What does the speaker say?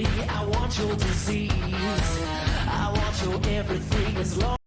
I want your disease. I want your everything as long